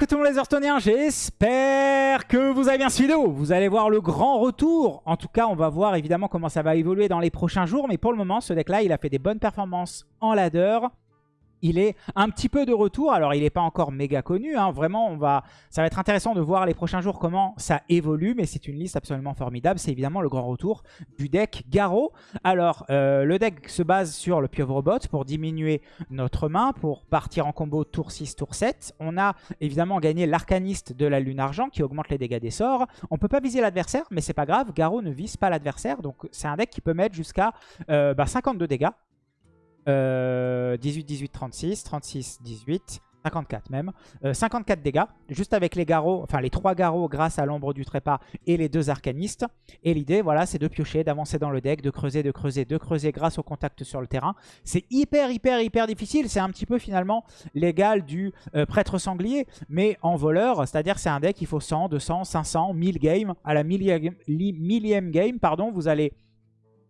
monde les j'espère que vous avez bien suivi vidéo. Vous allez voir le grand retour. En tout cas, on va voir évidemment comment ça va évoluer dans les prochains jours. Mais pour le moment, ce deck-là, il a fait des bonnes performances en ladder il est un petit peu de retour. Alors, il n'est pas encore méga connu. Hein. Vraiment, on va... ça va être intéressant de voir les prochains jours comment ça évolue. Mais c'est une liste absolument formidable. C'est évidemment le grand retour du deck Garo. Alors, euh, le deck se base sur le Pieuvre pour diminuer notre main, pour partir en combo tour 6, tour 7. On a évidemment gagné l'Arcaniste de la Lune Argent qui augmente les dégâts des sorts. On peut pas viser l'adversaire, mais c'est pas grave. Garo ne vise pas l'adversaire. Donc, c'est un deck qui peut mettre jusqu'à 52 euh, bah, dégâts 18, 18, 36, 36, 18, 54 même. 54 euh, dégâts, juste avec les garrots, enfin les trois garrots grâce à l'ombre du trépas et les deux arcanistes. Et l'idée, voilà, c'est de piocher, d'avancer dans le deck, de creuser, de creuser, de creuser grâce au contact sur le terrain. C'est hyper, hyper, hyper difficile. C'est un petit peu finalement l'égal du euh, prêtre sanglier, mais en voleur. C'est-à-dire c'est un deck, il faut 100, 200, 500, 1000 games. À la millième, millième game, pardon, vous allez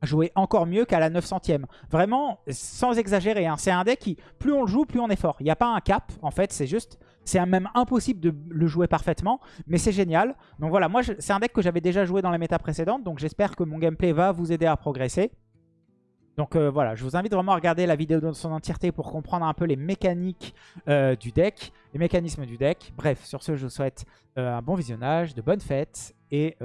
jouer encore mieux qu'à la 900ème. Vraiment, sans exagérer. Hein. C'est un deck qui, plus on le joue, plus on est fort. Il n'y a pas un cap, en fait. C'est juste, c'est même impossible de le jouer parfaitement. Mais c'est génial. Donc voilà, moi, c'est un deck que j'avais déjà joué dans les méta précédentes. Donc j'espère que mon gameplay va vous aider à progresser. Donc euh, voilà, je vous invite vraiment à regarder la vidéo dans son entièreté pour comprendre un peu les mécaniques euh, du deck, les mécanismes du deck. Bref, sur ce, je vous souhaite euh, un bon visionnage, de bonnes fêtes et,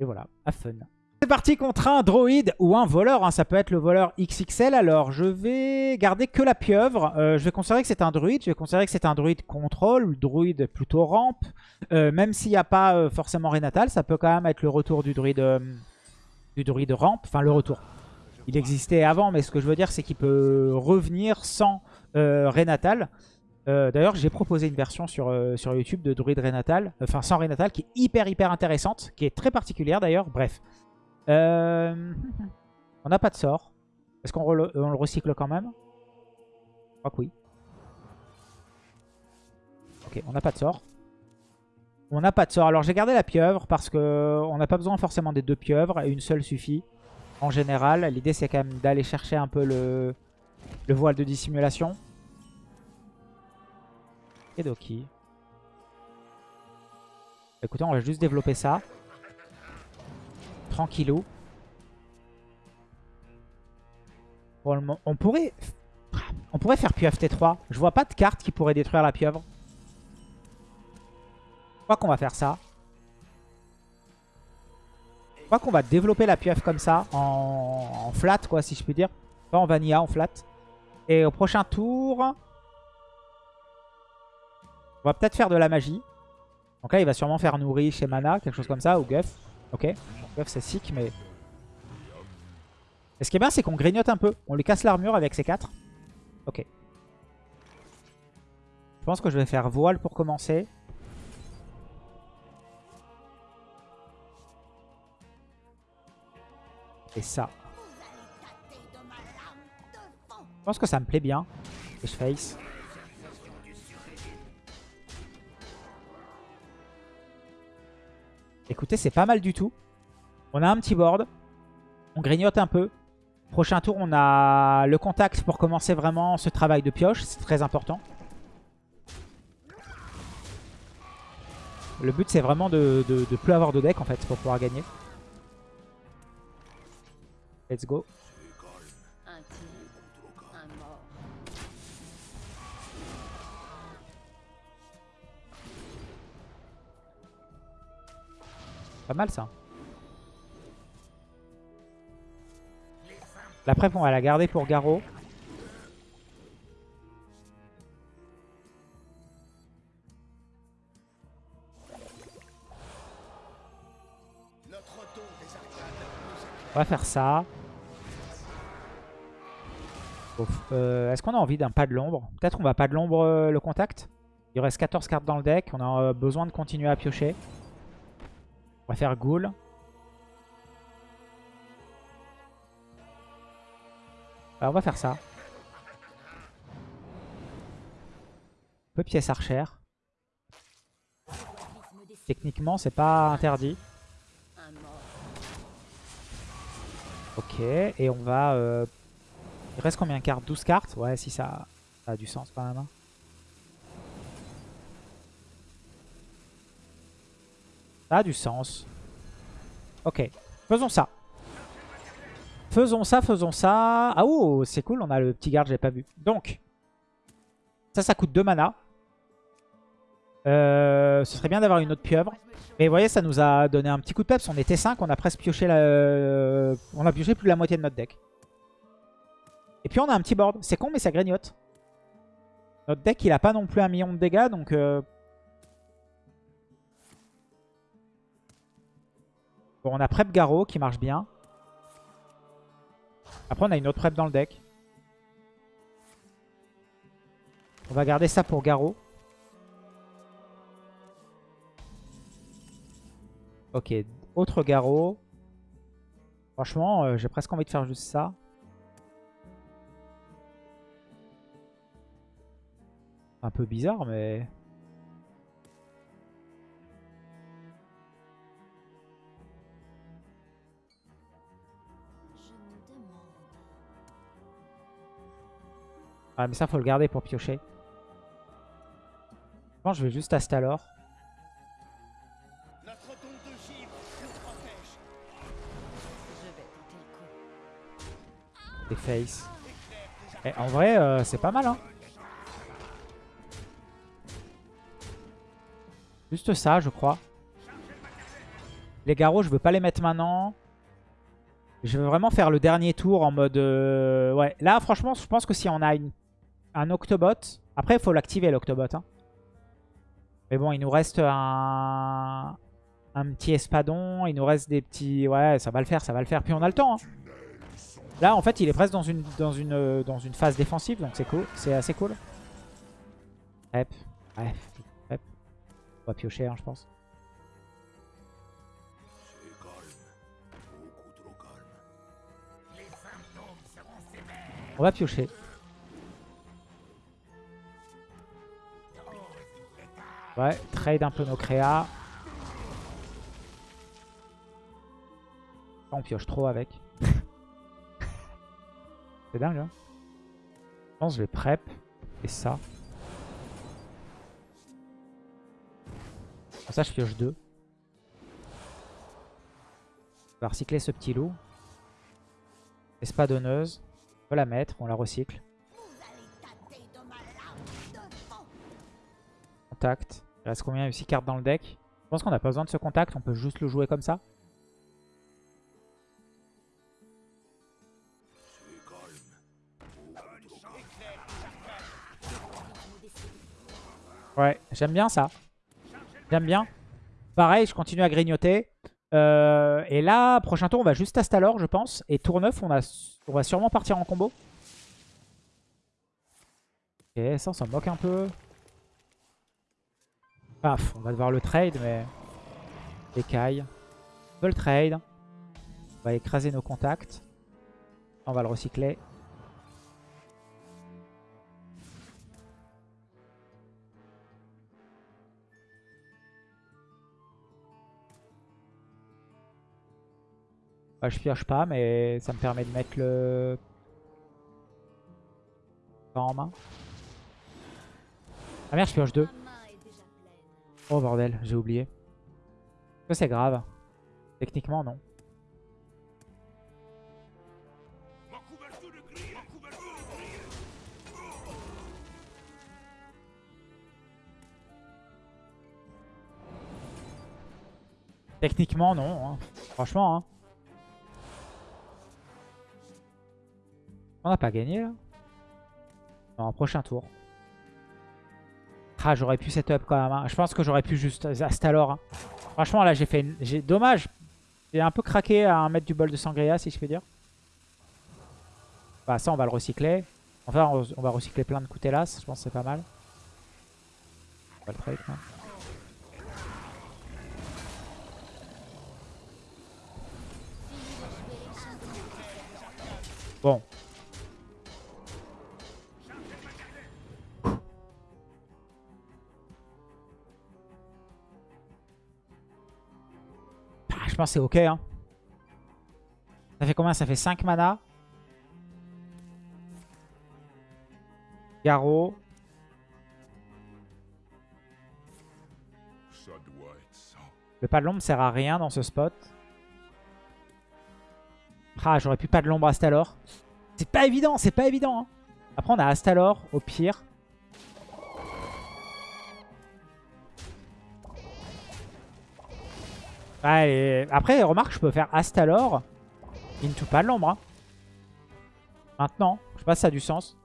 et voilà, à fun. C'est parti contre un droïde ou un voleur. Hein. Ça peut être le voleur XXL. Alors, je vais garder que la pieuvre. Euh, je vais considérer que c'est un druide. Je vais considérer que c'est un druide contrôle. druide plutôt rampe. Euh, même s'il n'y a pas euh, forcément Renatal, ça peut quand même être le retour du druide, du druide rampe. Enfin, le retour. Il existait avant, mais ce que je veux dire, c'est qu'il peut revenir sans Renatal. D'ailleurs, j'ai proposé une version sur, sur YouTube de druide Renatal. Enfin, sans Renatal, qui est hyper, hyper intéressante. Qui est très particulière d'ailleurs. Bref. Euh, on n'a pas de sort. Est-ce qu'on le recycle quand même? Je crois que oui. Ok, on n'a pas de sort. On n'a pas de sort. Alors j'ai gardé la pieuvre parce que on n'a pas besoin forcément des deux pieuvres. Et une seule suffit. En général, l'idée c'est quand même d'aller chercher un peu le, le voile de dissimulation. Et Doki. Écoutez, on va juste développer ça tranquillou. On pourrait... On pourrait faire pieuvre T3. Je vois pas de carte qui pourrait détruire la pieuvre. Je crois qu'on va faire ça. Je crois qu'on va développer la pieuvre comme ça. En, flat, quoi, si je puis dire. Pas en vanilla, en flat. Et au prochain tour... On va peut-être faire de la magie. Donc là, il va sûrement faire nourrir chez Mana, quelque chose comme ça, ou Guff. Ok. C'est sick, mais... Et ce qui est bien, c'est qu'on grignote un peu. On lui casse l'armure avec ses 4. Ok. Je pense que je vais faire voile pour commencer. Et ça. Je pense que ça me plaît bien. Et je face. Écoutez, c'est pas mal du tout. On a un petit board. On grignote un peu. Prochain tour, on a le contact pour commencer vraiment ce travail de pioche. C'est très important. Le but, c'est vraiment de ne plus avoir de deck, en fait, pour pouvoir gagner. Let's go. Pas mal ça. La prep, on va la garder pour Garo. On va faire ça. Euh, est-ce qu'on a envie d'un pas de l'ombre? Peut-être on va pas de l'ombre euh, le contact? Il reste 14 cartes dans le deck. On a euh, besoin de continuer à piocher. On va faire Ghoul. On va faire ça. Un peu pièce archère. Techniquement, c'est pas interdit. Ok, et on va... Euh, il reste combien? De cartes 12 cartes? Ouais, si ça, ça, a du sens quand même. Ça a du sens. Ok, faisons ça. Faisons ça, faisons ça. Ah oh, c'est cool, on a le petit garde, j'ai pas vu. Donc, ça, ça coûte 2 mana. Euh, ce serait bien d'avoir une autre pieuvre. Mais vous voyez, ça nous a donné un petit coup de peps. On était 5, on a presque pioché la... On a pioché plus de la moitié de notre deck. Et puis on a un petit board. C'est con, mais ça grignote. Notre deck, il a pas non plus un million de dégâts, donc... Euh, on a Prep Garo qui marche bien. Après, on a une autre Prep dans le deck. On va garder ça pour Garo. Ok, autre Garo. Franchement, euh, j'ai presque envie de faire juste ça. Un peu bizarre, mais... Ah mais ça faut le garder pour piocher. Je pense je vais juste Astalor. Des face. Et en vrai, euh, c'est pas mal hein. Juste ça, je crois. Les garrots, je veux pas les mettre maintenant. Je veux vraiment faire le dernier tour en mode... Euh, ouais, là, franchement, je pense que si on a un Octobot... Après, il faut l'activer, l'Octobot. Hein. Mais bon, il nous reste un... un petit Espadon. Il nous reste des petits... Ouais, ça va le faire, ça va le faire. Puis on a le temps. Hein. Là, en fait, il est presque euh, dans une phase défensive. Donc c'est cool. C'est assez cool. Hep. Bref va piocher, hein, je pense. On va piocher. Ouais, trade un peu nos créas. On pioche trop avec. C'est dingue, hein Je pense que je vais prep. Et ça. ça, je pioche 2. On va recycler ce petit loup. Espadonneuse. On peut la mettre, on la recycle. Contact. Il reste combien aussi cartes dans le deck Je pense qu'on n'a pas besoin de ce contact, on peut juste le jouer comme ça. Ouais, j'aime bien ça. J'aime bien. Pareil, je continue à grignoter. Euh, et là, prochain tour, on va juste Astalor, je pense. Et tour 9, on, on va sûrement partir en combo. Ok, ça, on s'en moque un peu. Paf, on va devoir le trade, mais... Écaille. On peut le trade. On va écraser nos contacts. On va le recycler. Bah, je pioche pas, mais ça me permet de mettre le... en main. Ah merde, je pioche deux. Oh bordel, j'ai oublié. Que c'est grave Techniquement, non. Techniquement, non. Hein. Franchement, hein. On n'a pas gagné là Non, prochain tour. Ah, j'aurais pu setup quand même. Hein. Je pense que j'aurais pu juste Astalor. Hein. Franchement, là, j'ai fait... Une... Dommage. J'ai un peu craqué à un mètre du bol de Sangria, si je puis dire. Bah, ça, on va le recycler. Enfin, on va recycler plein de Coutelas. Je pense que c'est pas mal. On va le trade, hein. Bon, pense c'est ok. Hein. Ça fait combien? Ça fait 5 mana. Garo. Le pas de l'ombre sert à rien dans ce spot. Ah, j'aurais pu pas de l'ombre Astalor. C'est pas évident, c'est pas évident. Hein. Après, on a Astalor au pire. Allez. Après, remarque, je peux faire Astalor into pas l'ombre. Maintenant, je sais pas si ça a du sens.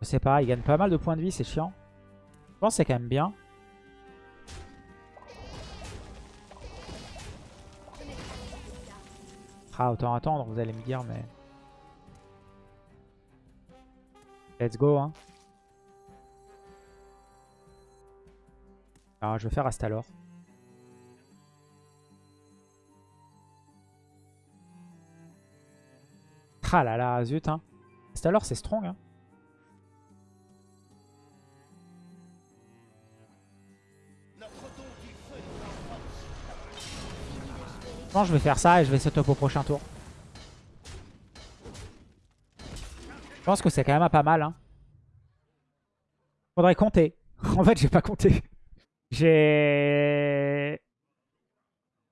Je sais pas, il gagne pas mal de points de vie, c'est chiant. Je pense que c'est quand même bien. Ah, autant attendre, vous allez me dire, mais... Let's go, hein. Ah, je vais faire Astalor. Ah là là, zut, hein. Astalor, c'est strong, hein. Je pense je vais faire ça et je vais setup au prochain tour. Je pense que c'est quand même pas mal. Hein. Faudrait compter. en fait, j'ai pas compté. J'ai...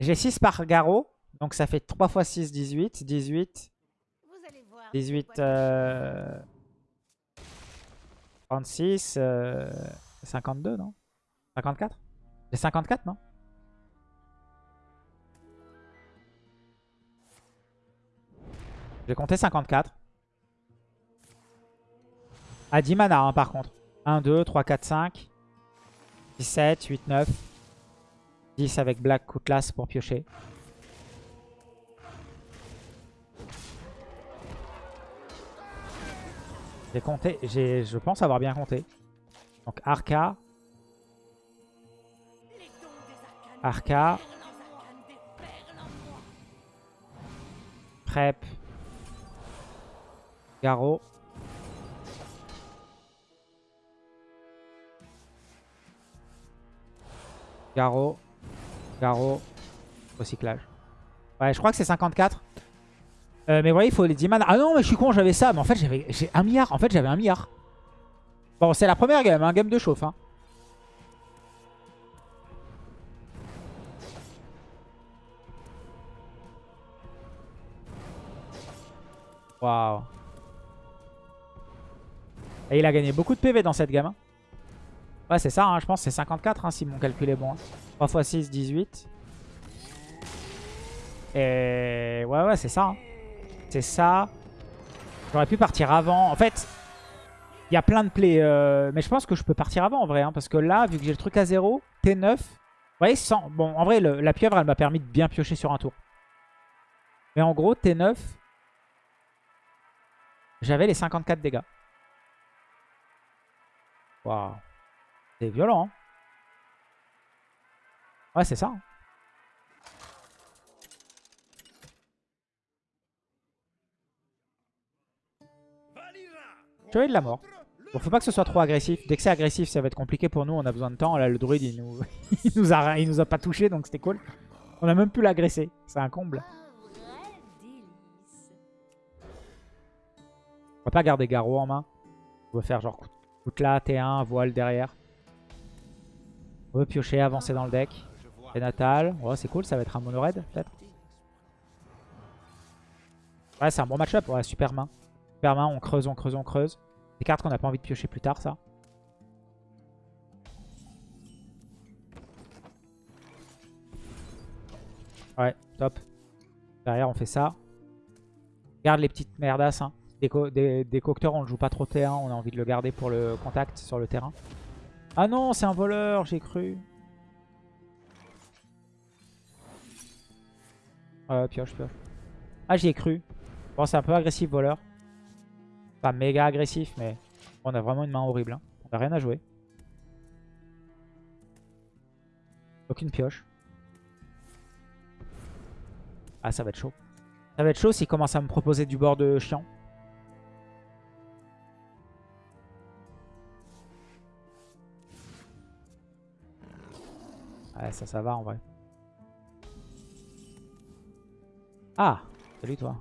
J'ai 6 par garrot. Donc ça fait 3 x 6, 18. 18. 18. 36. 52, non? 54 J'ai 54, non? J'ai compté 54. À 10 mana hein, par contre. 1, 2, 3, 4, 5. 17, 8, 9. 10 avec Black Cutlass pour piocher. J'ai compté, je pense avoir bien compté. Donc Arca. Arca. Prep. Garo. Garo. Garo. Recyclage. Ouais, je crois que c'est 54. Euh, mais voyez, il faut les 10 mana. Ah non, mais je suis con, j'avais ça. Mais en fait, j'avais un milliard. En fait, j'avais un milliard. Bon, c'est la première game, un hein, game de chauffe. Hein. Waouh. Et il a gagné beaucoup de PV dans cette gamme. Hein. C'est ça, hein, je pense c'est 54 hein, si mon calcul est bon. 3 x 6, 18. Et ouais, ouais, c'est ça. Hein. C'est ça. J'aurais pu partir avant. En fait, il y a plein de plays. Euh, mais je pense que je peux partir avant en vrai. parce que là, vu que j'ai le truc à 0, T9. Vous voyez, sans... bon, en vrai, la pieuvre, elle m'a permis de bien piocher sur un tour. Mais en gros, T9, j'avais les 54 dégâts. Waouh. C'est violent. Hein. ouais, c'est ça. Hein. Chevalier de la mort. Bon, faut pas que ce soit trop agressif. Dès que c'est agressif, ça va être compliqué pour nous. On a besoin de temps. Là, le druide, il nous, il nous, a... il nous a pas touché, donc c'était cool. On a même pu l'agresser. C'est un comble. On va pas garder Garou en main. On va faire genre Toute là, T1, voile derrière. On veut piocher, avancer dans le deck. Et Natal. Ouais, c'est cool, ça va être un mono red peut-être. Ouais, c'est un bon match-up. Ouais, super main. Super main, on creuse, on creuse, on creuse. Des cartes qu'on n'a pas envie de piocher plus tard, ça. Ouais, top. Derrière, on fait ça. Garde les petites merdasses. Hein. Des, des, on le joue pas trop T1. On a envie de le garder pour le contact sur le terrain. Ah non, c'est un voleur, j'ai cru. Ouais, pioche, pioche. Ah, j'y ai cru. Bon, c'est un peu agressif, voleur. Pas méga agressif, mais on a vraiment une main horrible. Hein. On a rien à jouer. Aucune pioche. Ah, ça va être chaud. Ça va être chaud s'il commence à me proposer du bord de chiant. Ouais, ça, ça va en vrai. Ah Salut toi.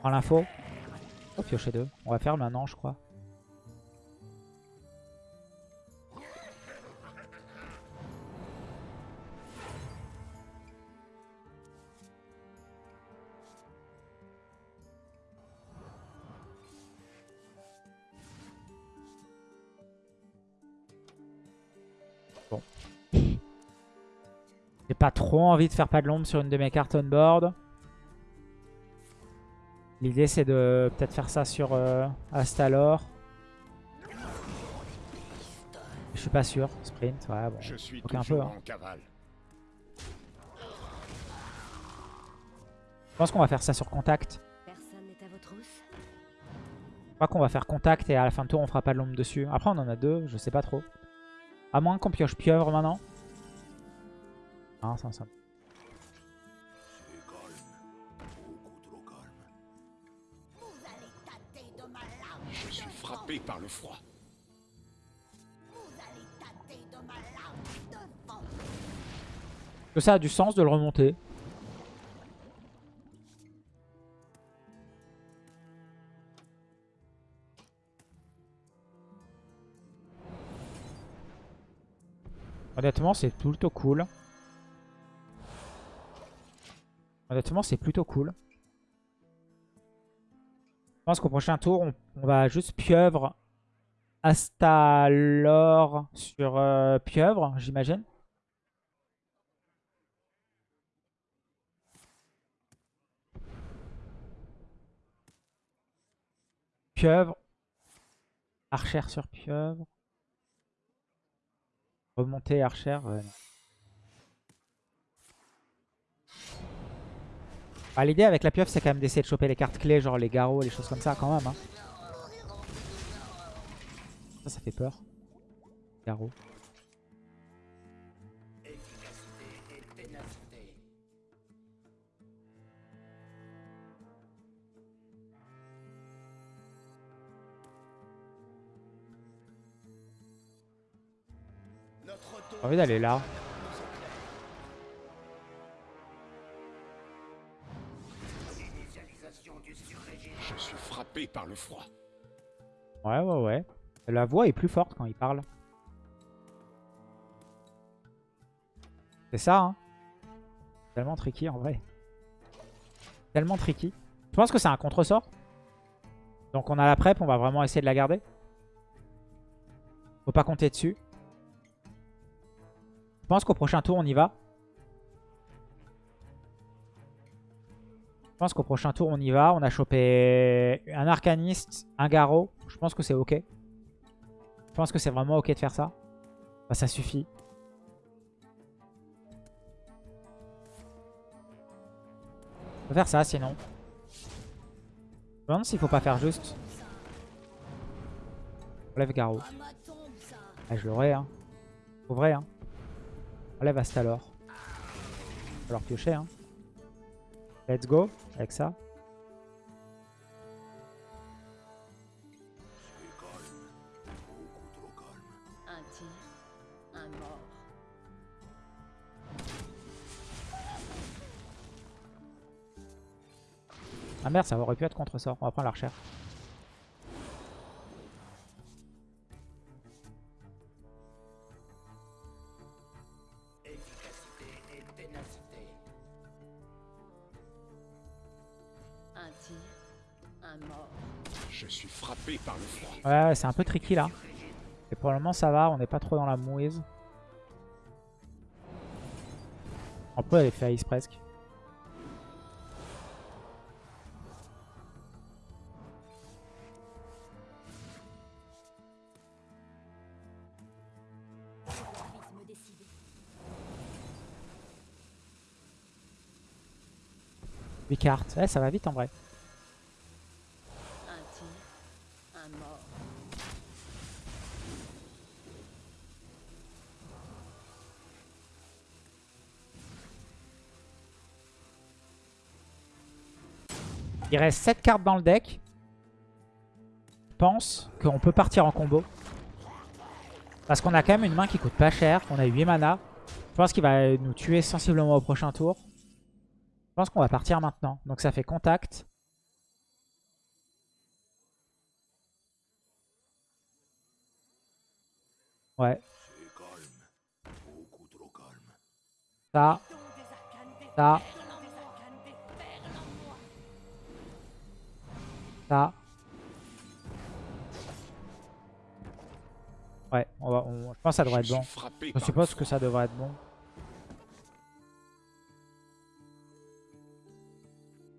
Prends l'info. Oh, piocher deux. On va faire maintenant, je crois. Pas trop envie de faire pas de l'ombre sur une de mes cartes on board. L'idée c'est de peut-être faire ça sur euh, Astalor. Je suis pas sûr. Sprint, ouais bon. Je suis un peu, hein. en cavale. Je pense qu'on va faire ça sur contact. Personne n'est à votre housse Je crois qu'on va faire contact et à la fin de tour on fera pas de l'ombre dessus. Après on en a deux, je sais pas trop. À moins qu'on pioche pieuvre maintenant. Ah, ça, ça. Je suis frappé par le froid. Que ça a du sens de le remonter. Honnêtement, c'est plutôt cool. Honnêtement, c'est plutôt cool. Je pense qu'au prochain tour, on, va juste pieuvre Astalor sur euh, pieuvre, j'imagine. Pieuvre. Archère sur pieuvre. Remonter archère. ouais, Bah, L'idée avec la pieuvre, c'est quand même d'essayer de choper les cartes clés, genre les garrots, les choses comme ça quand même. hein. Ça, ça fait peur. Garrot. J'ai envie d'aller là. Je suis frappé par le froid. Ouais, ouais, ouais. La voix est plus forte quand il parle. C'est ça, hein. Tellement tricky en vrai. Tellement tricky. Je pense que c'est un contre-sort. Donc on a la prep, on va vraiment essayer de la garder. Faut pas compter dessus. Je pense qu'au prochain tour, on y va. Je pense qu'au prochain tour, on y va. On a chopé un arcaniste, un garrot. Je pense que c'est ok. Je pense que c'est vraiment ok de faire ça. Bah, ça suffit. On peut faire ça sinon. Je me demande s'il faut pas faire juste. Relève garrot. Ah, je l'aurais, hein. Vrai, hein. Relève Astalor. Alors piocher, hein. Let's go avec ça. Un tir, un mort. Ah merde, ça aurait pu être contre-sort. On va prendre l'archère. Un Ouais, c'est un peu tricky là. Et pour le moment, ça va. On n'est pas trop dans la mouise. On peut aller faire Ice presque. Cartes. Ça va vite en vrai. Il reste 7 cartes dans le deck. Je pense qu'on peut partir en combo. Parce qu'on a quand même une main qui coûte pas cher. On a 8 mana. Je pense qu'il va nous tuer sensiblement au prochain tour. Je pense qu'on va partir maintenant. Donc ça fait contact. Ouais. Ça. Ça. Ça. Ouais, on va, on- je pense que ça devrait être bon. Je suppose que ça devrait être bon.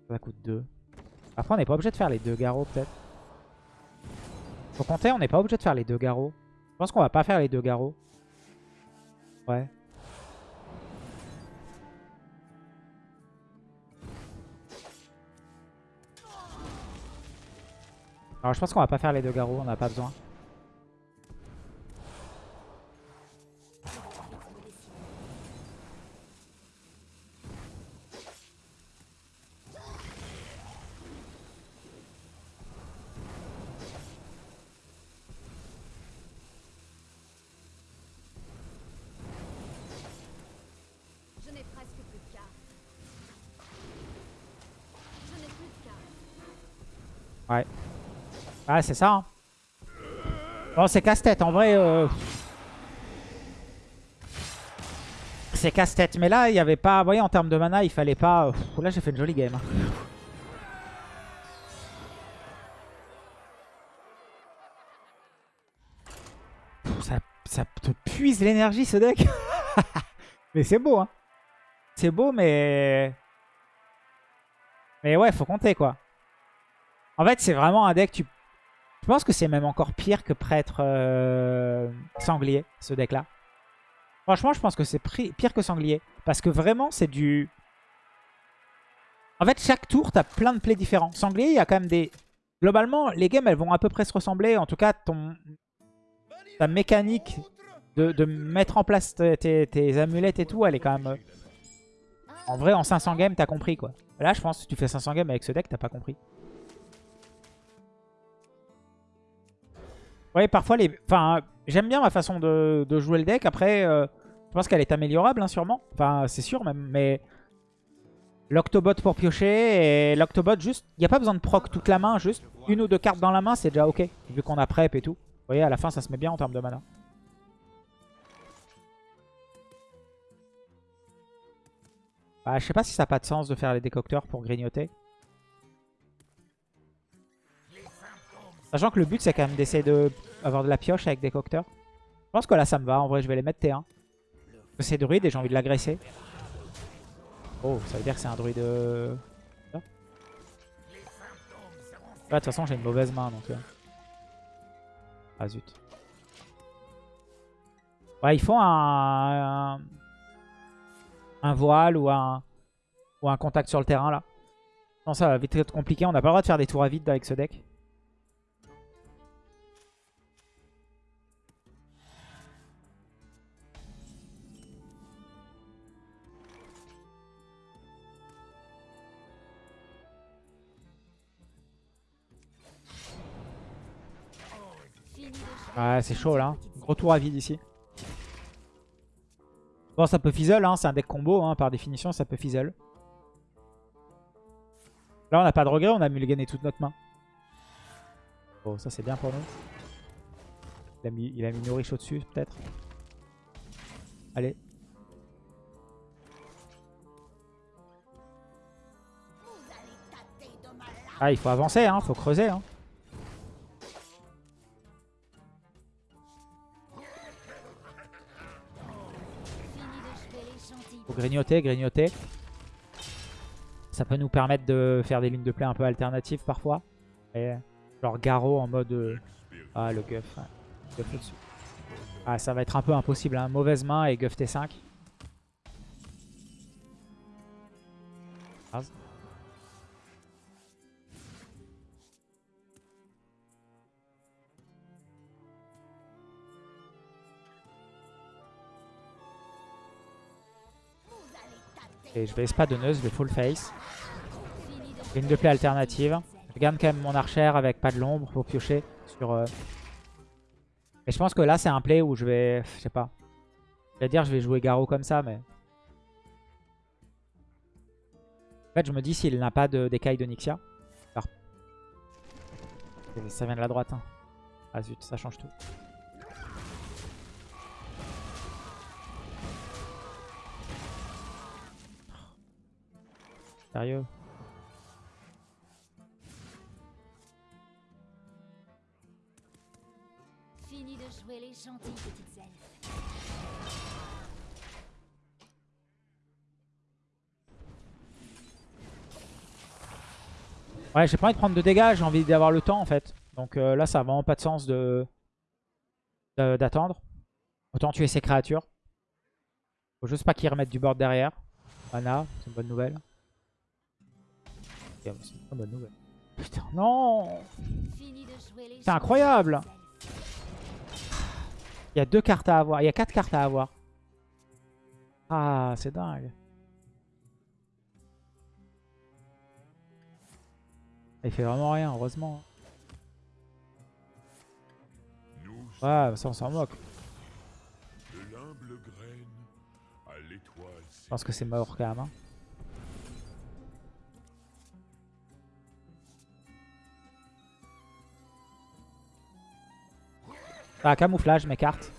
Ça coûte 2. Après, on n'est pas obligé de faire les deux garrots, peut-être. Faut compter, on n'est pas obligé de faire les deux garrots. Je pense qu'on va pas faire les deux garrots. Ouais. Alors, je pense qu'on va pas faire les deux garrots, on n'a pas besoin. Je n'ai presque plus de cartes. Je n'ai plus de cartes. Ouais. Ah, c'est ça. Bon, c'est casse-tête. En vrai, euh, c'est casse-tête. Mais là, il n'y avait pas... Vous voyez, en termes de mana, il fallait pas... Là, j'ai fait une jolie game. hein. Ça, ça te puise l'énergie, ce deck. mais c'est beau, hein. C'est beau, mais... Mais ouais, faut compter, quoi. En fait, c'est vraiment un deck... Tu... Je pense que c'est même encore pire que prêtre euh, sanglier, ce deck-là. Franchement, je pense que c'est pire que sanglier. Parce que vraiment, c'est du... En fait, chaque tour, t'as plein de plays différents. Sanglier, il y a quand même des... Globalement, les games, elles vont à peu près se ressembler. En tout cas, ton... ta mécanique de, mettre en place tes, tes- tes amulettes et tout, elle est quand même... euh, En vrai, en 500 games, t'as compris, quoi. Là, je pense que si tu fais 500 games avec ce deck, t'as pas compris. Ouais, parfois, les... enfin, j'aime bien ma façon de, jouer le deck. Après, euh, je pense qu'elle est améliorable, hein, sûrement. Enfin, c'est sûr même, mais... L'Octobot pour piocher et l'Octobot juste... Il n'y a pas besoin de proc toute la main, juste une ou deux cartes dans la main, c'est déjà ok. Vu qu'on a prep et tout. Vous voyez, à la fin, ça se met bien en termes de mana. Bah, je sais pas si ça n'a pas de sens de faire les décocteurs pour grignoter. Sachant que le but, c'est quand même d'essayer d'avoir de la pioche avec des cocteurs. Je pense que là, ça me va. En vrai, je vais les mettre T1. Parce que c'est druide et j'ai envie de l'agresser. Oh, ça veut dire que c'est un druide... euh. Ouais, de toute façon, j'ai une mauvaise main, donc... euh. Ah, zut. Ouais, il faut un... un... un voile ou un... ou un contact sur le terrain, là. Non, ça va vite être compliqué. On n'a pas le droit de faire des tours à vide avec ce deck. Ouais, c'est chaud là. Gros tour à vide ici. Bon, ça peut fizzle, hein. c'est un deck combo, hein. par définition, ça peut fizzle. Là, on n'a pas de regret, on a mulligané toute notre main. Bon, ça c'est bien pour nous. Il a mis, il a mis au-dessus, peut-être. Allez. Ah, il faut avancer, hein. faut creuser. Hein. Faut grignoter, grignoter. Ça peut nous permettre de faire des lignes de play un peu alternatives parfois. Et genre Garo en mode... euh, Ah, le Guff. ouais. Ah, ça va être un peu impossible. Hein. Mauvaise main et Guff T5. Et je vais espadonneuse, je vais full face. De Ligne de play alternative. Je garde quand même mon archère avec pas de l'ombre pour piocher sur... euh, Et je pense que là, c'est un play où je vais... Je sais pas. Je vais dire je vais jouer Garo comme ça, mais... En fait, je me dis s'il n'a pas de- d'écaille de Nixia. Alors... Ça vient de la droite. hein. Ah zut, ça change tout. Sérieux. Fini de jouer les gentilles petites elfes. Ouais, j'ai pas envie de prendre de dégâts, j'ai envie d'avoir le temps en fait. Donc euh, là, ça a vraiment pas de sens de de- d'attendre. Autant tuer ces créatures. Faut juste pas qu'ils remettent du board derrière. Mana, c'est une bonne nouvelle. C'est très bonne nouvelle. Putain, non C'est incroyable. Il y a deux cartes à avoir. Il y a quatre cartes à avoir. Ah, c'est dingue. Il fait vraiment rien, heureusement. Ouais, ça on s'en moque. Je pense que c'est mort quand même. hein. Ah, camouflage mes cartes.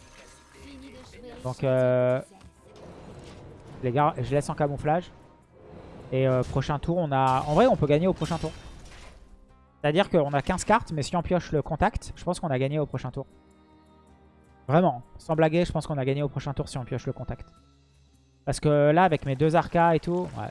Donc, euh. Les gars, je laisse en camouflage. Et euh, prochain tour, on a... En vrai, on peut gagner au prochain tour. C'est-à-dire qu'on a 15 cartes, mais si on pioche le contact, je pense qu'on a gagné au prochain tour. Vraiment, sans blaguer, je pense qu'on a gagné au prochain tour si on pioche le contact. Parce que là, avec mes deux arcas et tout... Ouais.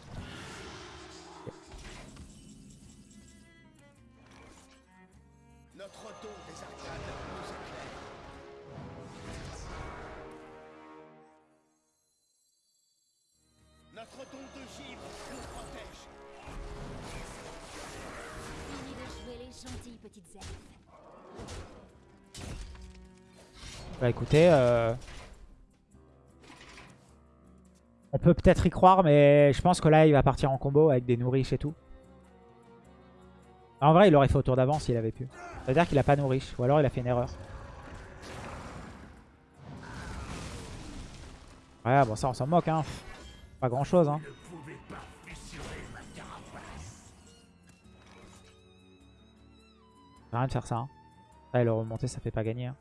Bah écoutez... euh, On peut peut-être y croire, mais je pense que là, il va partir en combo avec des nourriches et tout. En vrai, il aurait fait au tour d'avant s'il avait pu. C'est-à-dire qu'il a pas nourriche, ou alors il a fait une erreur. Ouais, bon ça on s'en moque, hein. Pas grand-chose, hein. Ça sert à rien de faire ça, hein. Et le remonter, ça fait pas gagner. hein.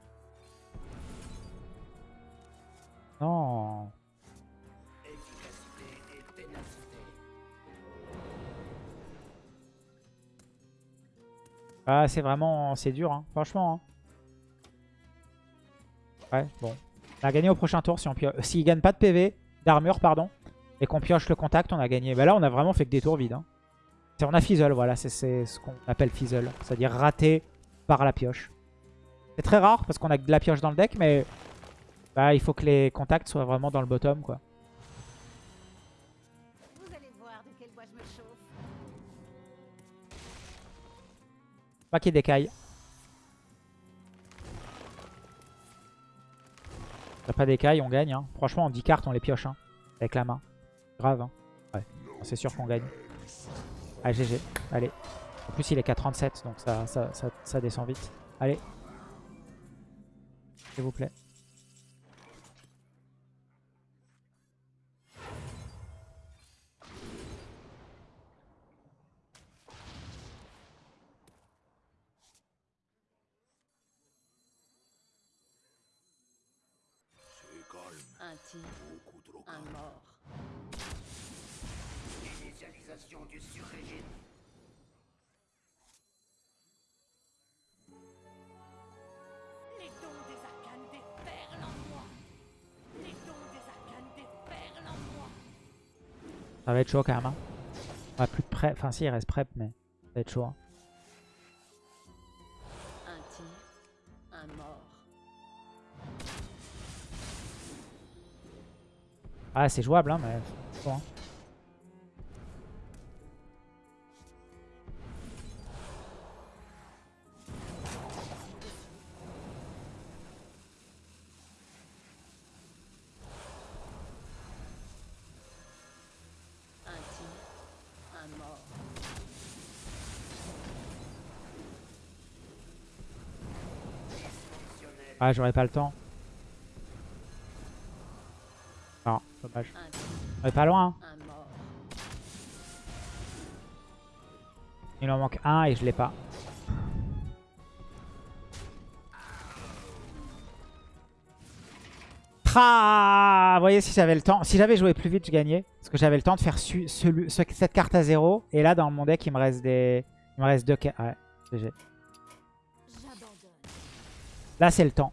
Non. Ah, c'est vraiment... C'est dur, hein. Franchement, hein. Ouais, bon. On a gagné au prochain tour si on pioche... Gagne pas de PV, d'armure, pardon, et qu'on pioche le contact, on a gagné. Bah là, on a vraiment fait que des tours vides. Hein. On a fizzle, voilà, c'est ce qu'on appelle fizzle. C'est-à-dire raté par la pioche. C'est très rare parce qu'on a de la pioche dans le deck, mais bah, il faut que les contacts soient vraiment dans le bottom, quoi. Vous allez voir de quel bois je me chauffe. Pas qu'il décaille. T'as pas d'écaille, on gagne. Hein. Franchement, en 10 cartes, on les pioche. Hein. Avec la main. Grave. Hein. Ouais. C'est sûr qu'on gagne. Ah, GG. Allez. En plus, il est qu'à 37, donc ça, ça, ça, ça descend vite. Allez. S'il vous plaît. Être chaud quand même. Hein. Ouais, plus de prep. Enfin, si, il reste prep, mais ça va être chaud. hein. Un tir, un mort. Ah, c'est jouable, hein, mais. Bon, hein. Ah, j'aurais pas le temps. Non, dommage. On est pas loin. hein. Il en manque un et je l'ai pas. Ah, vous voyez, si j'avais le temps, si j'avais joué plus vite, je gagnais. Parce que j'avais le temps de faire su- cette carte à zéro. Et là, dans mon deck, il me reste des, il me reste deux. ca- Ouais. Là, c'est le temps.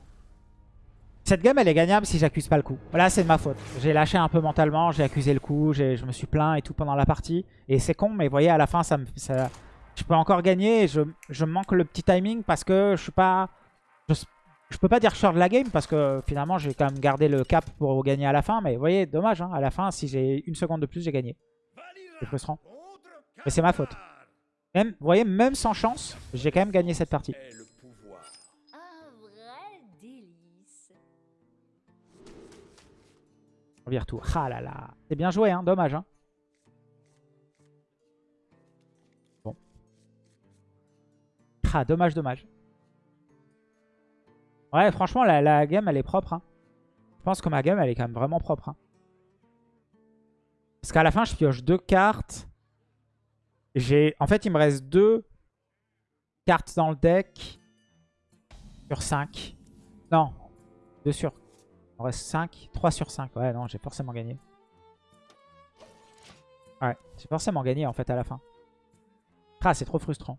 Cette game, elle est gagnable si j'accuse pas le coup. Là, c'est de ma faute. J'ai lâché un peu mentalement, j'ai accusé le coup, je me suis plaint et tout pendant la partie. Et c'est con, mais vous voyez, à la fin, ça me, ça- je peux encore gagner. Et je, je manque le petit timing parce que je suis pas... Je, je peux pas dire sors de la game parce que finalement, j'ai quand même gardé le cap pour gagner à la fin. Mais vous voyez, dommage, hein, à la fin, si j'ai une seconde de plus, j'ai gagné. C'est frustrant. Mais c'est ma faute. Même, vous voyez, même sans chance, j'ai quand même gagné cette partie. Tout. Ah là là. C'est bien joué, hein. Dommage, hein. Bon. Ah, dommage, dommage. Ouais, franchement, la, la game, elle est propre. hein. Je pense que ma game, elle est quand même vraiment propre. hein. Parce qu'à la fin, je pioche deux cartes. J'ai, En fait, il me reste deux cartes dans le deck sur 5. Non, deux sur me reste 5. 3 sur 5. Ouais, non, j'ai forcément gagné. Ouais, j'ai forcément gagné en fait à la fin. Ah, c'est trop frustrant.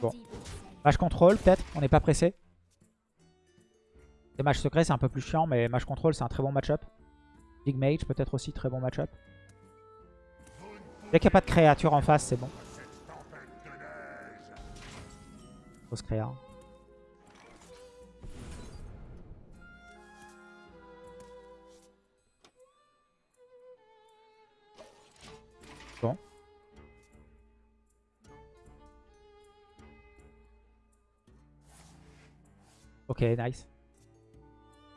Bon. Match contrôle, peut-être. On n'est pas pressé. Les matchs secrets, c'est un peu plus chiant, mais match contrôle, c'est un très bon match-up. Big Mage, peut-être aussi très bon match-up. Dès qu'il n'y a pas de créature en face, c'est bon. Créa. Bon. Ok, nice.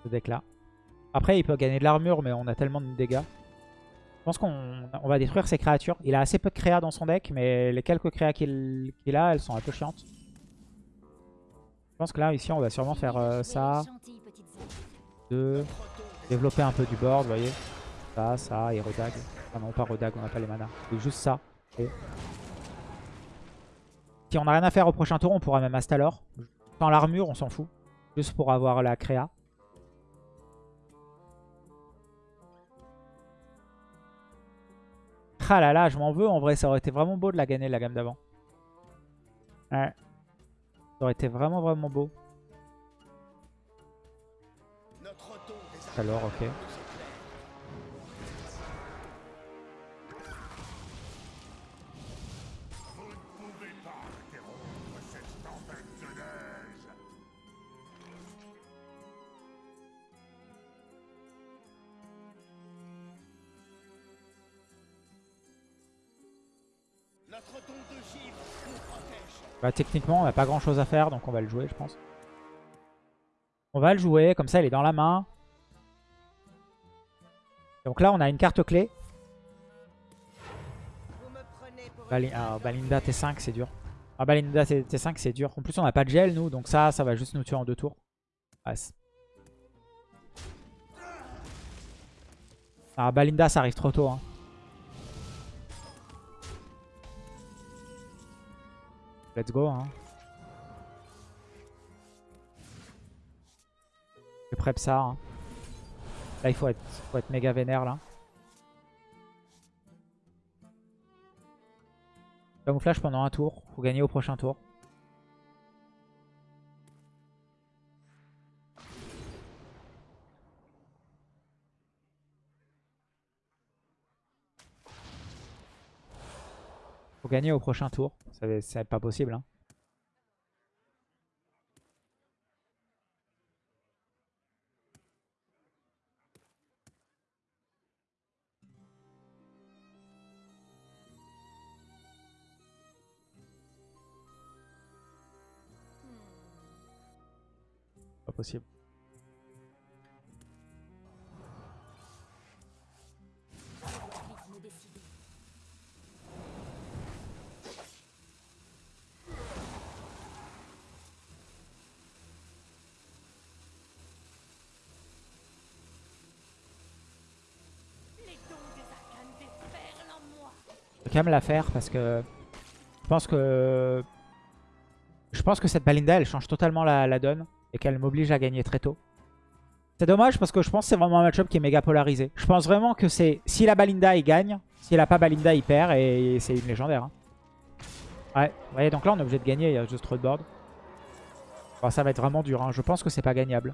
Ce deck là. Après, il peut gagner de l'armure, mais on a tellement de dégâts. Je pense qu'on on va détruire ses créatures. Il a assez peu de créa dans son deck, mais les quelques créas qu'il qu'il a, elles sont un peu chiantes. Je pense que là, ici, on va sûrement faire euh, ça. 2. Développer un peu du board, vous voyez. Ça, ça, et redag. Ah non, pas redag, on n'a pas les manas. C'est juste ça. Si on n'a rien à faire au prochain tour, on pourra même Astalor. Sans l'armure, on s'en fout. Juste pour avoir la créa. Ah là là, je m'en veux. En vrai, ça aurait été vraiment beau de la gagner la gamme d'avant. Ouais. Ça aurait été vraiment vraiment beau. Alors, ok. Bah, techniquement, on n'a pas grand chose à faire, donc on va le jouer, je pense. On va le jouer, comme ça, il est dans la main. Donc là, on a une carte clé. Bali- ah. Balinda T5, c'est dur. Ah, Balinda T- T5, c'est dur. En plus, on n'a pas de gel, nous, donc ça, ça va juste nous tuer en deux tours. Ouais, c'est- ah, Balinda, ça arrive trop tôt. Hein. Let's go. Hein. Je prep ça. hein. Là, il faut être, faut être méga vénère, là. Camouflage pendant un tour. Faut gagner au prochain tour. Faut gagner au prochain tour. C'est pas possible. Hein. Pas possible. Quand la faire parce que je pense que Je pense que cette Balinda, elle change totalement la, donne et qu'elle m'oblige à gagner très tôt. C'est dommage parce que je pense que c'est vraiment un match-up qui est méga polarisé. Je pense vraiment que c'est... Si la Balinda, il gagne. S'il a pas Balinda, il perd et c'est une légendaire. hein. Ouais, vous voyez, donc là, on est obligé de gagner. Il y a juste trop de board. Bon, ça va être vraiment dur. hein. Je pense que c'est pas gagnable.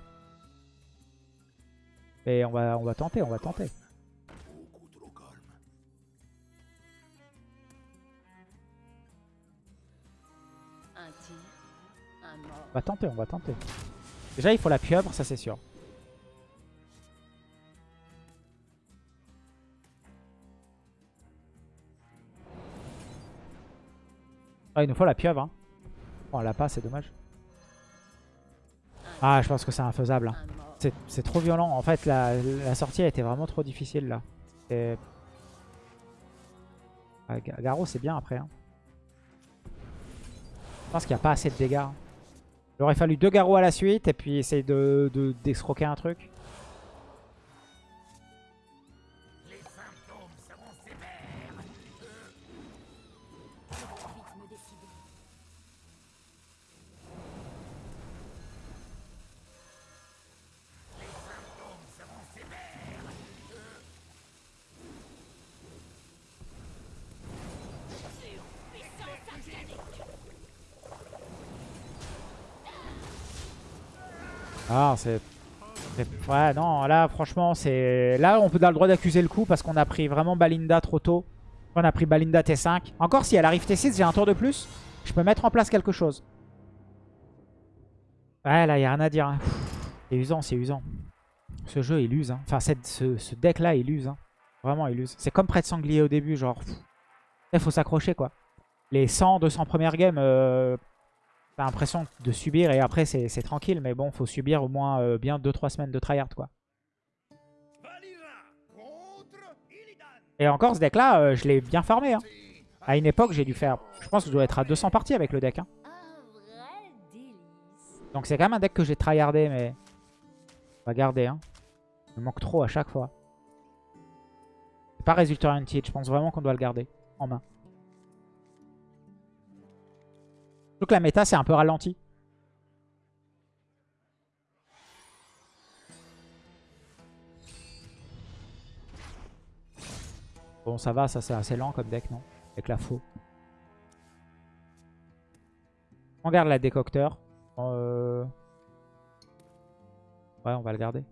Et on va, on va tenter, on va tenter. On va tenter, on va tenter. Déjà, il faut la pieuvre, ça c'est sûr. Ah, il nous faut la pieuvre. Hein. Bon, on l'a pas, c'est dommage. Ah, je pense que c'est infaisable. hein. C'est trop violent. En fait, la, la sortie a été vraiment trop difficile là. Et... Ah, Ga- Garo, c'est bien après. hein. Je pense qu'il n'y a pas assez de dégâts. Il aurait fallu deux Garo à la suite et puis essayer de de- un truc. Ouais, non, là, franchement, c'est... Là, on peut dar le droit d'accuser le coup parce qu'on a pris vraiment Balinda trop tôt. On a pris Balinda T5. Encore, si elle arrive T6, j'ai un tour de plus. Je peux mettre en place quelque chose. Ouais, là, il a rien à dire. hein. C'est usant, c'est usant. Ce jeu, il use. hein. Enfin, ce, deck-là, il use. hein. Vraiment, il use. C'est comme près de sanglier au début, genre... Il faut s'accrocher, quoi. Les 100, 200 premières games... euh, T'as l'impression de subir et après c'est tranquille. Mais bon, faut subir au moins euh, bien 2-3 semaines de tryhard quoi. Et encore ce deck là, je l'ai bien farmé. Hein. À une époque, j'ai dû faire... Je pense que je dois être à 200 parties avec le deck. hein. Donc c'est quand même un deck que j'ai tryhardé mais... On va garder. Hein. Il me manque trop à chaque fois. C'est pas résultat oriented. Je pense vraiment qu'on doit le garder en main. Donc la méta c'est un peu ralenti. Bon ça va, ça c'est assez lent comme deck non? Avec la faux. On garde la décocteur. Euh... Ouais on va le garder.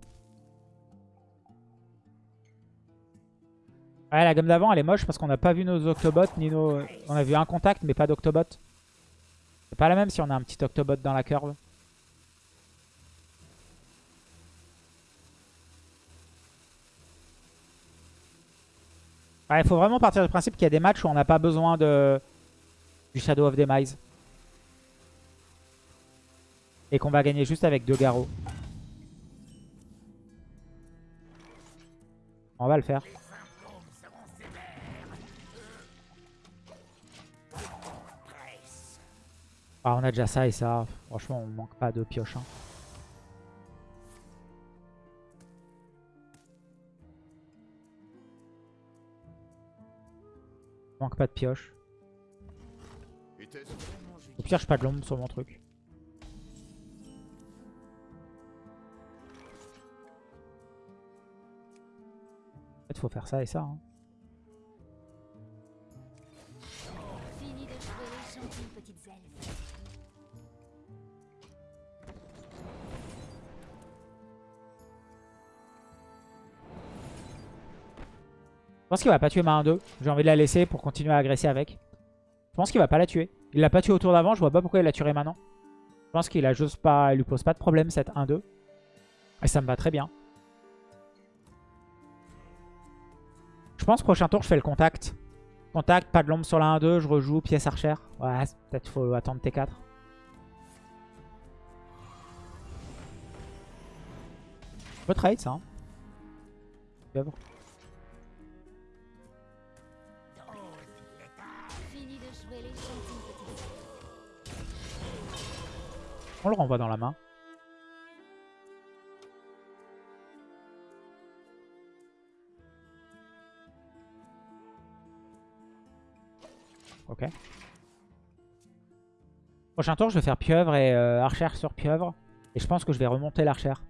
Ouais la gamme d'avant elle est moche parce qu'on n'a pas vu nos Octobots ni nos... On a vu un contact mais pas d'Octobot. C'est pas la même si on a un petit Octobot dans la curve. Ouais, il faut vraiment partir du principe qu'il y a des matchs où on n'a pas besoin de du Shadow of Demise. Et qu'on va gagner juste avec deux garrots. On va le faire. Ah, on a déjà ça et ça. Franchement, on manque pas de pioche. hein. On manque pas de pioche. Au pire, je pas de l'ombre sur mon truc. En fait, faut faire ça et ça. hein. Pense qu'il va pas tuer ma 1-2. J'ai envie de la laisser pour continuer à agresser avec. Je pense qu'il va pas la tuer. Il l'a pas tué au tour d'avant. Je vois pas pourquoi il la tuerait maintenant. Je pense qu'il a juste pas, il lui pose pas de problème cette 1-2. Et ça me va très bien. Je pense prochain tour je fais le contact. Contact, pas de l'ombre sur la 1-2. Je rejoue pièce archère. Ouais, peut-être faut attendre T4. Je peux trade ça. Hein. On le renvoie dans la main. Ok. Prochain tour, je vais faire pieuvre et euh, archère sur pieuvre. Et je pense que je vais remonter l'archère.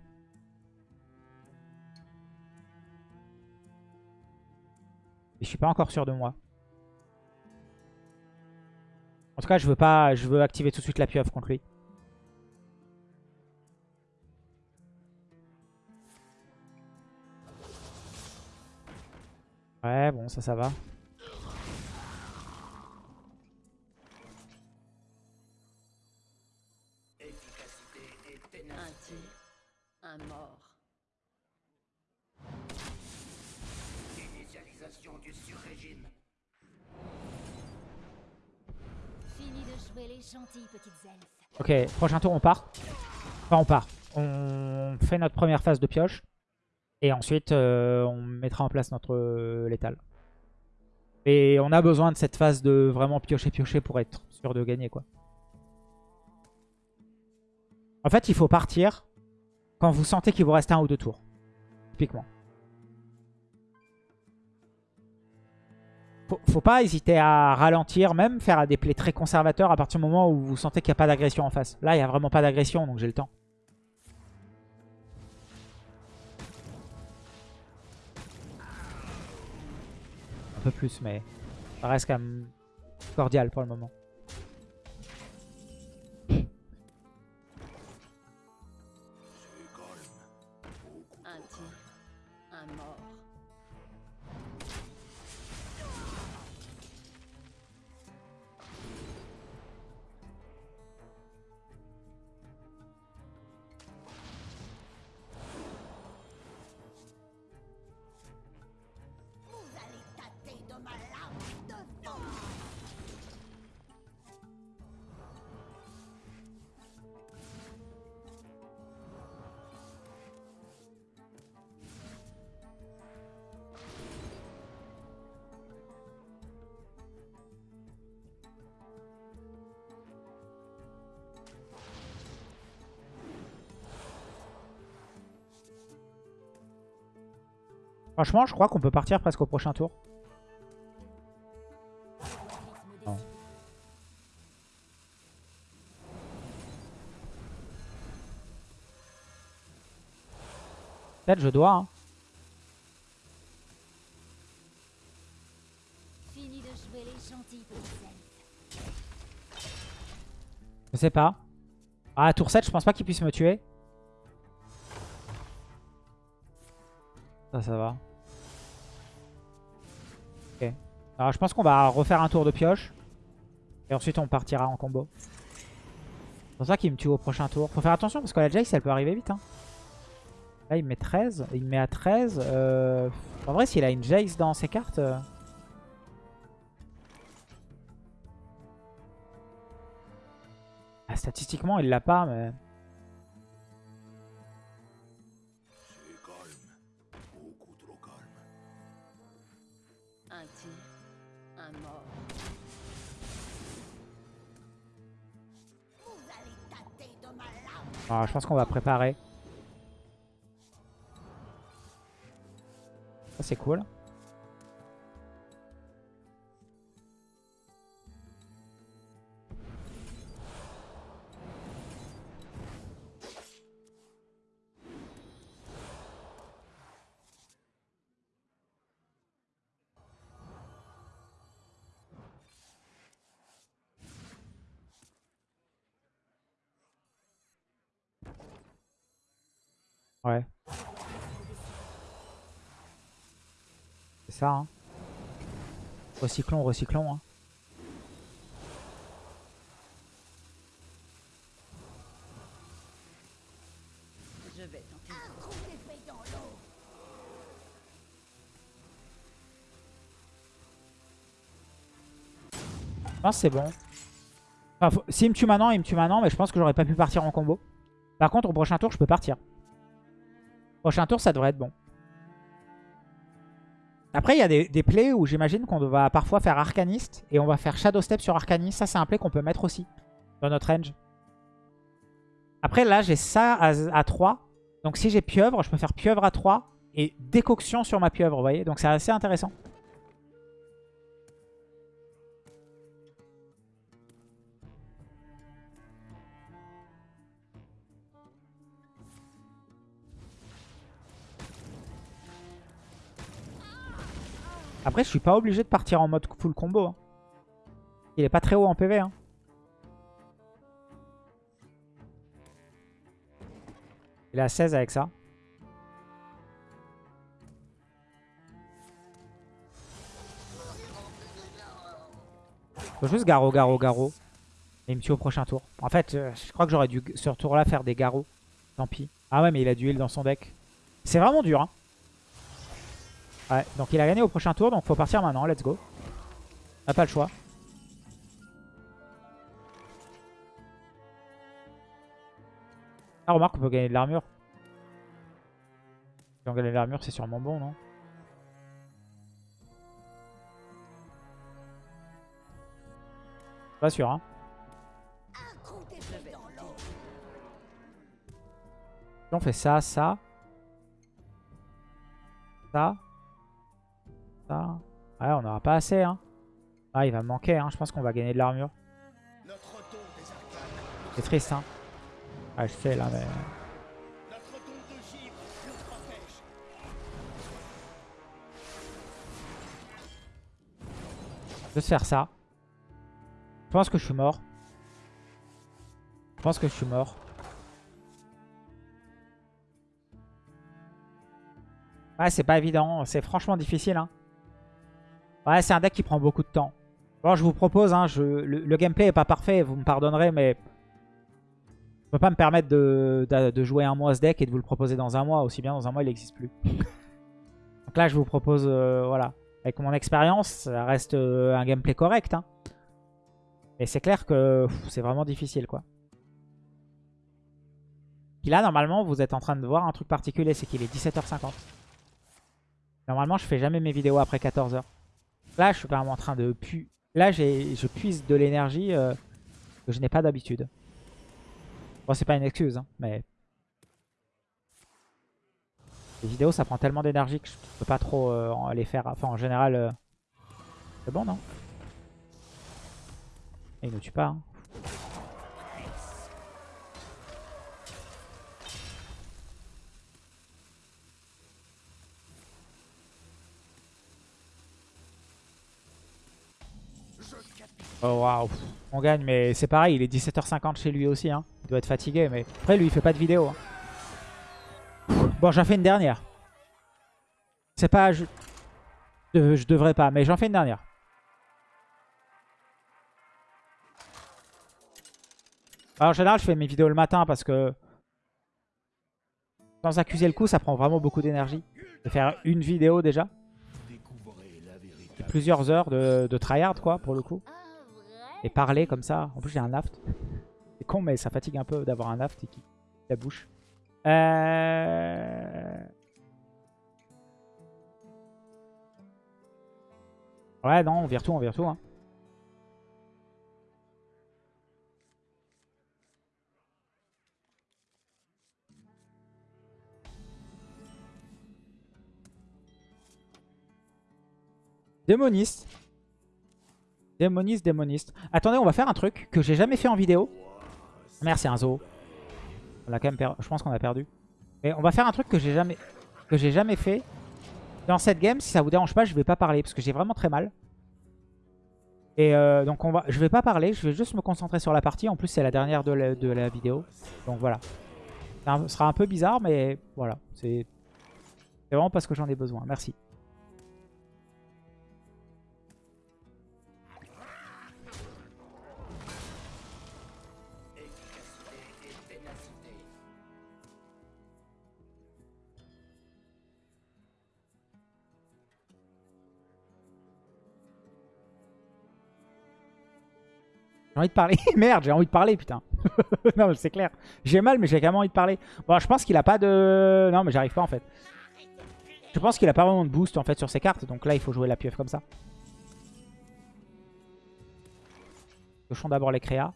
Et je suis pas encore sûr de moi. En tout cas, je veux pas, je veux activer tout de suite la pieuvre contre lui. Ouais, bon, ça, ça va. Un tir, un mort. Initialisation du sur-régime. Fini de jouer les gentilles petites elfes. Ok, prochain tour, on part. Enfin, on part. On fait notre première phase de pioche. Et ensuite, euh, on mettra en place notre euh, létal. Et on a besoin de cette phase de vraiment piocher-piocher pour être sûr de gagner, quoi. En fait, il faut partir quand vous sentez qu'il vous reste un ou deux tours. Typiquement. Faut, faut pas hésiter à ralentir, même faire des plays très conservateurs à partir du moment où vous sentez qu'il n'y a pas d'agression en face. Là, il n'y a vraiment pas d'agression, donc j'ai le temps. Peu plus, mais ça reste quand même cordial pour le moment. Franchement, je crois qu'on peut partir presque au prochain tour. Non. Peut-être je dois. hein. Je sais pas. Ah, tour 7, je pense pas qu'il puisse me tuer. Ça, ça va. Alors, je pense qu'on va refaire un tour de pioche. Et ensuite, on partira en combo. C'est pour ça qu'il me tue au prochain tour. Faut faire attention parce que la Jace, elle peut arriver vite. hein. Là, il me met 13. Il me met à 13. Euh, En vrai, s'il a une Jace dans ses cartes... euh, ah, statistiquement, il l'a pas, mais... Ah, je pense qu'on va préparer. Ça, c'est cool. Ouais. C'est ça, hein. Recyclons, recyclons, hein. Je vais tenter. Un trou d'épée dans l'eau Je pense que c'est bon. Enfin, faut- S'il me tue maintenant, il me tue maintenant, mais je pense que j'aurais pas pu partir en combo. Par contre, au prochain tour, je peux partir. Prochain tour, ça devrait être bon. Après, il y a des, plays où j'imagine qu'on va parfois faire Arcaniste et on va faire Shadow Step sur Arcaniste. Ça, c'est un play qu'on peut mettre aussi dans notre range. Après, là, j'ai ça à, à 3. Donc, si j'ai Pieuvre, je peux faire Pieuvre à 3 et Décoction sur ma Pieuvre, vous voyez Donc, c'est assez intéressant. Après, je suis pas obligé de partir en mode full combo. hein. Il est pas très haut en PV. Hein. Il est à 16 avec ça. Faut juste Garo, Garo, Garo. Et il me tue au prochain tour. En fait, euh, je crois que j'aurais dû ce tour-là faire des Garo. Tant pis. Ah ouais, mais il a du heal dans son deck. C'est vraiment dur. Hein. Ouais, donc il a gagné au prochain tour, donc faut partir maintenant. Let's go. On pas le choix. Ah, remarque, on peut gagner de l'armure. Si on gagne de l'armure, c'est sûrement bon, non? Pas sûr, hein. On fait ça, ça. Ça. Ouais, on n'aura pas assez, hein. Ah, il va manquer, hein. Je pense qu'on va gagner de l'armure. C'est triste, hein. Ah, je sais, là, mais... Givre nous protège. Juste faire ça. Je pense que je suis mort. Je pense que je suis mort. Ouais, c'est pas évident. C'est franchement difficile. Hein. Ouais, c'est un deck qui prend beaucoup de temps. Bon, je vous propose, hein, je, le, le gameplay est pas parfait, vous me pardonnerez, mais... Je peux pas me permettre de, de- de jouer un mois ce deck et de vous le proposer dans un mois. Aussi bien dans un mois, il n'existe plus. Donc là, je vous propose, euh, voilà. Avec mon expérience, ça reste euh, un gameplay correct. Hein. Mais c'est clair que c'est vraiment difficile, quoi. Puis là, normalement, vous êtes en train de voir un truc particulier, c'est qu'il est 17h50. Normalement, je fais jamais mes vidéos après 14h. Là, je suis même en train de pu... Là, je puise de l'énergie euh, que je n'ai pas d'habitude. Bon, c'est pas une excuse, hein, mais... Les vidéos, ça prend tellement d'énergie que je peux pas trop euh, les faire. Enfin, en général, euh, c'est bon, non? Il ne tue pas. hein. Oh waouh, on gagne, mais c'est pareil, il est 17h50 chez lui aussi. Hein. Il doit être fatigué, mais après, lui, il fait pas de vidéo. hein. Bon, j'en fais une dernière. C'est pas... Je... de- je devrais pas, mais j'en fais une dernière. En général, je fais mes vidéos le matin parce que... Sans accuser le coup, ça prend vraiment beaucoup d'énergie. De faire une vidéo déjà. Plusieurs heures de, de tryhard, quoi, pour le coup. Et parler comme ça. En plus, j'ai un aft. C'est con, mais ça fatigue un peu d'avoir un aft et qui la bouche. Euh... Ouais, non, on vire tout, on vire tout. Hein. Démoniste. Démoniste, démoniste. Attendez, on va faire un truc que j'ai jamais fait en vidéo. Merci, un zoo. On a quand même Je pense qu'on a perdu. Mais on va faire un truc que j'ai jamais... fait. Dans cette game, si ça vous dérange pas, je vais pas parler parce que j'ai vraiment très mal. Et euh, donc on va, je vais pas parler, je vais juste me concentrer sur la partie. En plus, c'est la dernière de la, de la vidéo. Donc voilà. Un- sera un peu bizarre, mais voilà. C'est vraiment parce que j'en ai besoin. Merci. J'ai envie de parler. Merde, j'ai envie de parler, putain. non, mais c'est clair. J'ai mal, mais j'ai quand même envie de parler. Bon, je pense qu'il a pas de... Non, mais j'arrive pas, en fait. Je pense qu'il a pas vraiment de boost, en fait, sur ses cartes. Donc là, il faut jouer la pieuvre comme ça. Cochons d'abord les créas.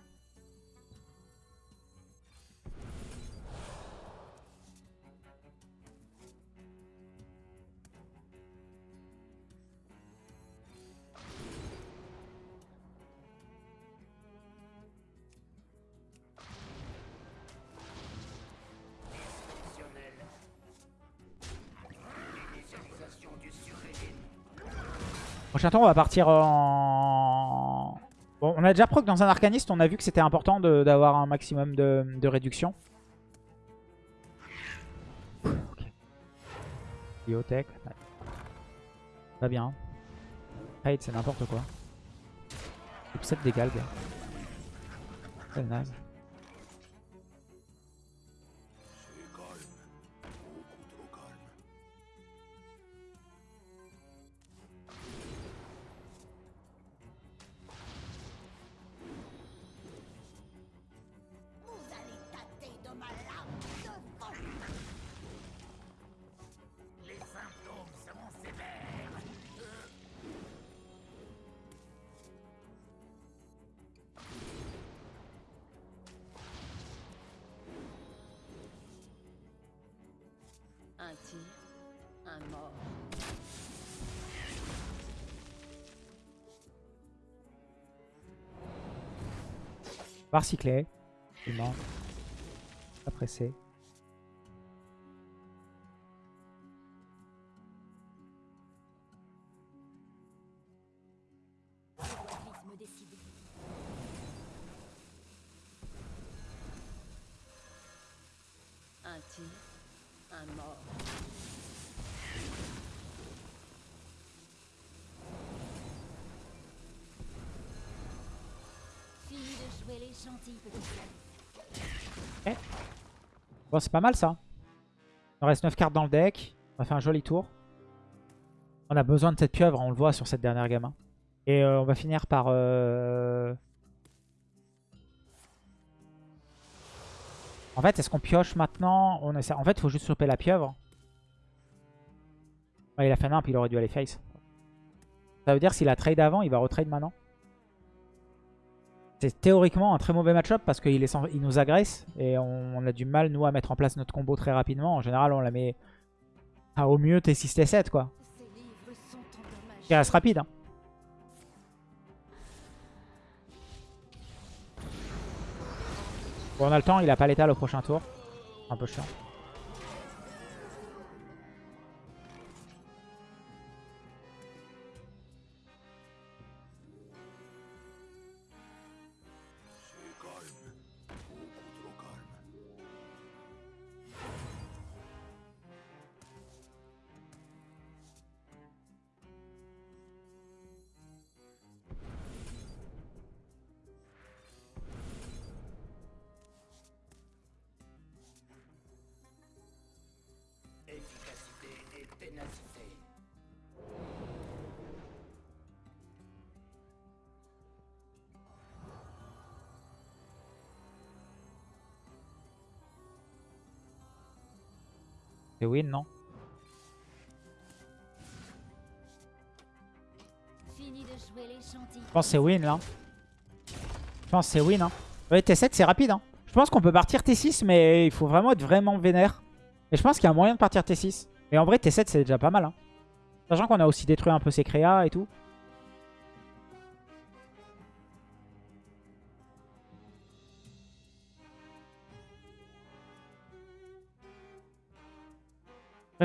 Prochain on va partir en... Bon, on a déjà proc dans un arcaniste, on a vu que c'était important d'avoir un maximum de, de réduction. Biotech. ouais. Pas bien. Raid, c'est n'importe quoi. Coupe 7 dégâts, le gars. C'est naze. Un tir, un mort. Voir cycler. Il ment. Pas pressé. Bon, c'est pas mal ça. Il reste 9 cartes dans le deck. On va faire un joli tour. On a besoin de cette pieuvre, on le voit sur cette dernière gamme. Et euh, on va finir par... euh, En fait, est-ce qu'on pioche maintenant? On. En fait, il faut juste choper la pieuvre. Il a fait nimp, il aurait dû aller face. Ça veut dire s'il a trade avant, il va retrade maintenant? C'est théoriquement un très mauvais match-up parce qu'il nous agresse et on, a du mal, nous, à mettre en place notre combo très rapidement. En général, on la met au mieux T6, T7, quoi. Qui reste rapide. hein. Bon, on a le temps, il a pas l'étal au prochain tour. Un peu chiant. C'est win, non. Je pense que c'est win, là. Je pense que c'est win, hein. Ouais, T7, c'est rapide, hein. Je pense qu'on peut partir T6, mais il faut vraiment être vraiment vénère. Et je pense qu'il y a moyen de partir T6. Et en vrai, T7, c'est déjà pas mal, hein. Sachant qu'on a aussi détruit un peu ses créas et tout.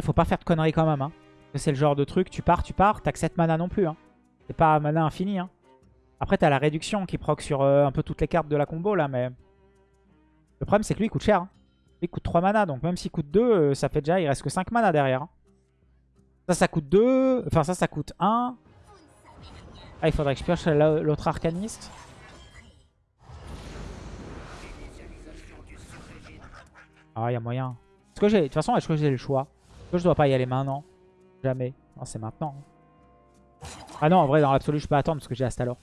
Après, faut pas faire de conneries quand même. Hein. C'est le genre de truc, tu pars, tu pars, t'as que 7 mana non plus. Hein. C'est pas mana infini. Hein. Après, t'as la réduction qui proc sur euh, un peu toutes les cartes de la combo là, mais... Le problème, c'est que lui, il coûte cher. il coûte 3 mana, donc même s'il coûte 2, ça fait déjà, il reste que 5 mana derrière. Ça, ça coûte 2. Enfin, ça, ça coûte 1. Ah, il faudrait que je pioche la- l'autre arcaniste. Ah, il y a moyen. De toute façon, est-ce que j'ai le choix? Je dois pas y aller maintenant Jamais. Non, c'est maintenant. Ah non, en vrai, dans l'absolu, je peux attendre parce que j'ai Astalor.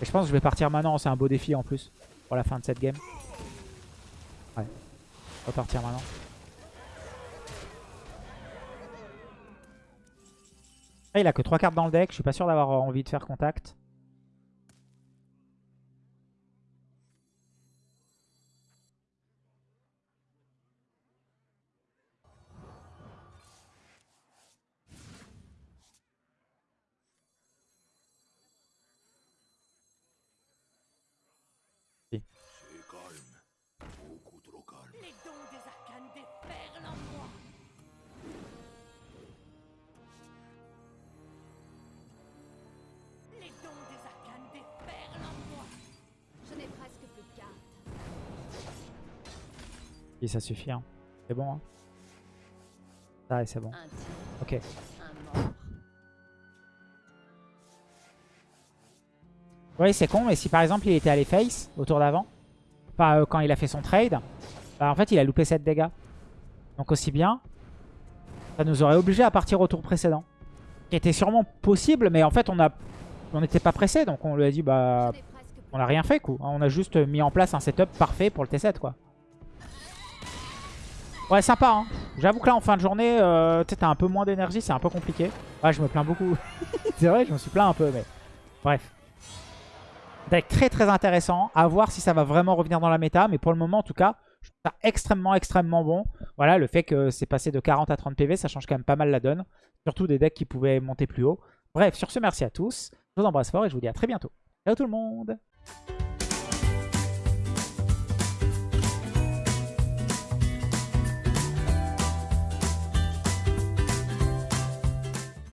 Et je pense que je vais partir maintenant. C'est un beau défi en plus pour la fin de cette game. Ouais. On va partir maintenant. Ah, il a que 3 cartes dans le deck. Je suis pas sûr d'avoir envie de faire contact. Ça suffit. hein. C'est bon. Hein. C'est bon. Ok. Oui, c'est con, mais si par exemple il était allé face au tour d'avant, enfin euh, quand il a fait son trade, bah, en fait il a loupé 7 dégâts. Donc aussi bien, ça nous aurait obligé à partir au tour précédent. Qui était sûrement possible, mais en fait on a, on n'était pas pressé, donc on lui a dit bah on a rien fait quoi. On a juste mis en place un setup parfait pour le T7 quoi. Ouais sympa hein. J'avoue que là en fin de journée, euh, tu t'as un peu moins d'énergie, c'est un peu compliqué. Ouais je me plains beaucoup. c'est vrai je me suis plaint un peu mais bref. Deck très très intéressant. À voir si ça va vraiment revenir dans la méta. Mais pour le moment en tout cas, je trouve ça extrêmement extrêmement bon. Voilà le fait que c'est passé de 40 à 30 PV, ça change quand même pas mal la donne. Surtout des decks qui pouvaient monter plus haut. Bref sur ce merci à tous. Je vous embrasse fort et je vous dis à très bientôt. Ciao tout le monde